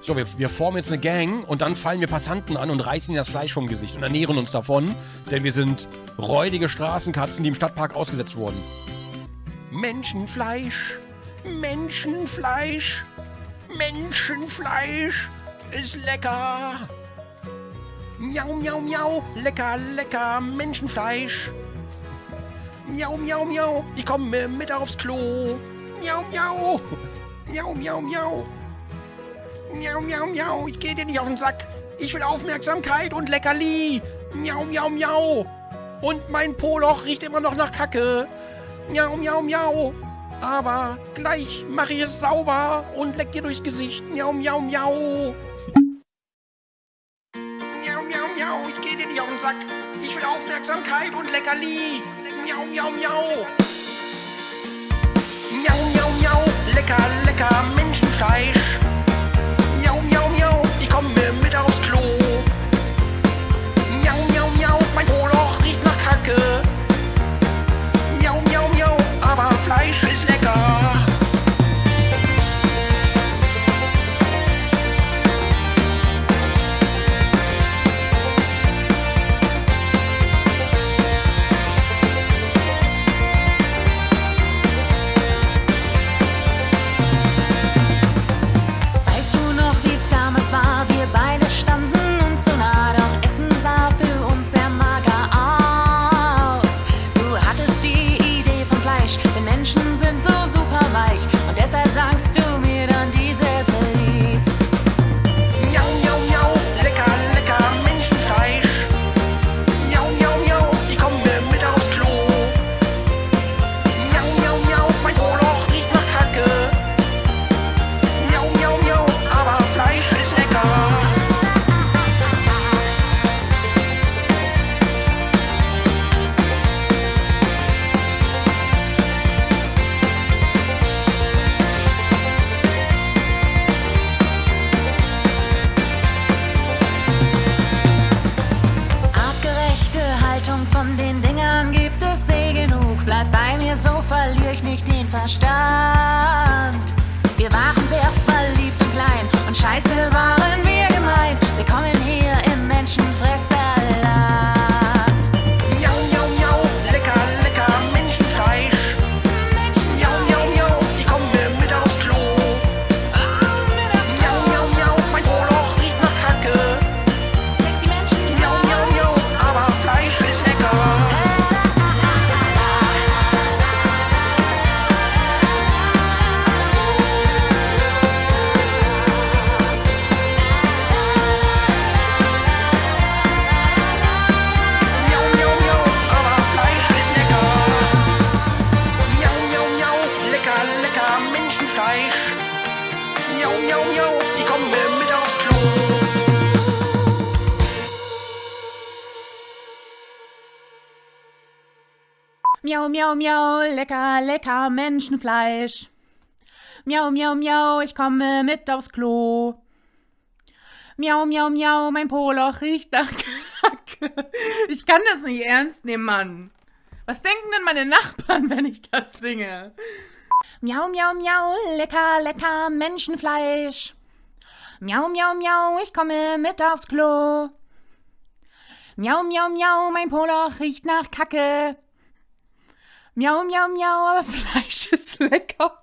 So, wir, wir formen jetzt eine Gang und dann fallen wir Passanten an und reißen ihnen das Fleisch vom Gesicht und ernähren uns davon, denn wir sind räudige Straßenkatzen, die im Stadtpark ausgesetzt wurden. Menschenfleisch, Menschenfleisch, Menschenfleisch ist lecker. Miau, miau, miau, lecker, lecker Menschenfleisch. Miau, miau, miau, ich komme mit aufs Klo. Miau, miau, miau, miau, miau. Miau, miau, miau, ich gehe dir nicht auf den Sack. Ich will Aufmerksamkeit und Leckerli. Miau, miau, miau. Und mein Poloch riecht immer noch nach Kacke. Miau, miau, miau. Aber gleich mache ich es sauber und leck dir durchs Gesicht. Miau, miau, miau. Miau, miau, miau, ich gehe dir nicht auf den Sack. Ich will Aufmerksamkeit und Leckerli. Miau, miau, miau. Miau, miau, miau, lecker, lecker Menschenfleisch. Haltung von den Dingern gibt es eh genug. Bleib bei mir, so verliere ich nicht den Verstand. Wir waren sehr verliebt und klein und scheiße Miau, miau, miau, ich komme mit aufs Klo. Miau, miau, miau, lecker, lecker Menschenfleisch. Miau, miau, miau, ich komme mit aufs Klo. Miau, miau, miau, mein Poloch riecht nach Kacke. Ich kann das nicht ernst nehmen, Mann. Was denken denn meine Nachbarn, wenn ich das singe? Miau, miau, miau, lecker, lecker Menschenfleisch. Miau, miau, miau, ich komme mit aufs Klo. Miau, miau, miau, mein Poloch riecht nach Kacke. Miau, miau, miau, aber Fleisch ist lecker.